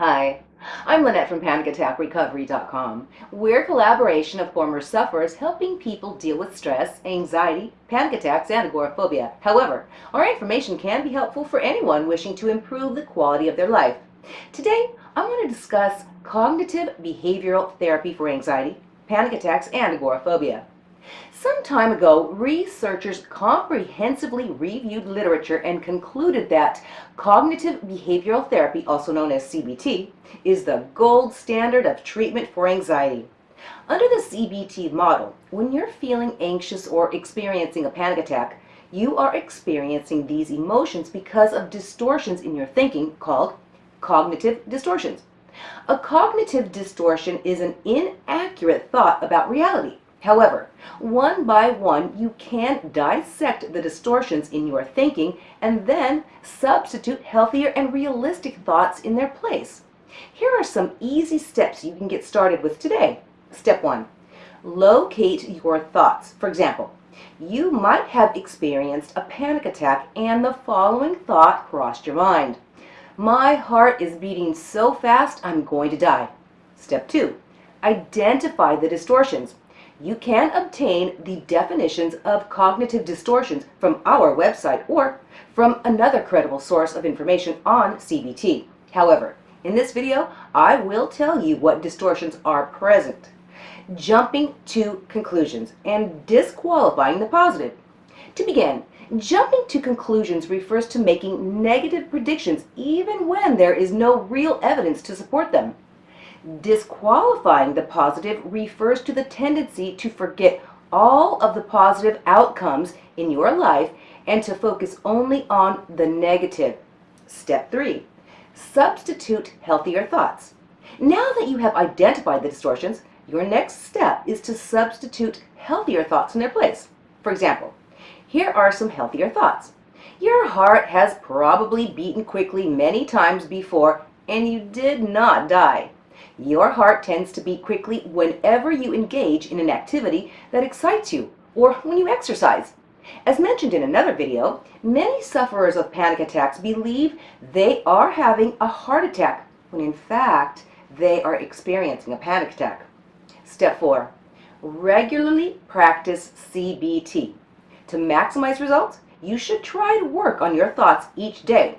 Hi, I'm Lynette from PanicAttackRecovery.com. We're a collaboration of former sufferers helping people deal with stress, anxiety, panic attacks, and agoraphobia. However, our information can be helpful for anyone wishing to improve the quality of their life. Today, I want to discuss cognitive behavioral therapy for anxiety, panic attacks, and agoraphobia. Some time ago, researchers comprehensively reviewed literature and concluded that cognitive behavioral therapy, also known as CBT, is the gold standard of treatment for anxiety. Under the CBT model, when you're feeling anxious or experiencing a panic attack, you are experiencing these emotions because of distortions in your thinking called cognitive distortions. A cognitive distortion is an inaccurate thought about reality. However, one by one, you can dissect the distortions in your thinking and then substitute healthier and realistic thoughts in their place. Here are some easy steps you can get started with today. Step one, locate your thoughts. For example, you might have experienced a panic attack and the following thought crossed your mind. My heart is beating so fast I'm going to die. Step two, identify the distortions you can obtain the definitions of cognitive distortions from our website or from another credible source of information on CBT. However, in this video, I will tell you what distortions are present, jumping to conclusions and disqualifying the positive. To begin, jumping to conclusions refers to making negative predictions even when there is no real evidence to support them. Disqualifying the positive refers to the tendency to forget all of the positive outcomes in your life and to focus only on the negative. Step three, substitute healthier thoughts. Now that you have identified the distortions, your next step is to substitute healthier thoughts in their place. For example, here are some healthier thoughts. Your heart has probably beaten quickly many times before and you did not die. Your heart tends to beat quickly whenever you engage in an activity that excites you or when you exercise. As mentioned in another video, many sufferers of panic attacks believe they are having a heart attack when in fact they are experiencing a panic attack. Step 4. Regularly practice CBT. To maximize results, you should try to work on your thoughts each day.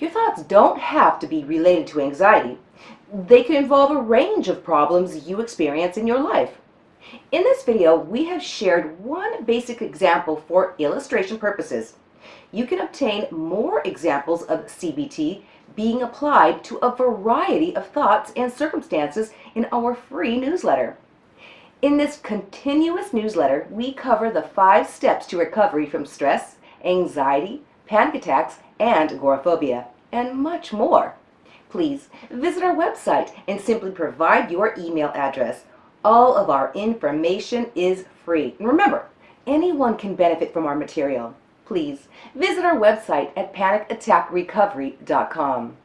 Your thoughts don't have to be related to anxiety. They can involve a range of problems you experience in your life. In this video, we have shared one basic example for illustration purposes. You can obtain more examples of CBT being applied to a variety of thoughts and circumstances in our free newsletter. In this continuous newsletter, we cover the five steps to recovery from stress, anxiety, panic attacks, and agoraphobia, and much more please visit our website and simply provide your email address. All of our information is free. And remember, anyone can benefit from our material. Please visit our website at panicattackrecovery.com.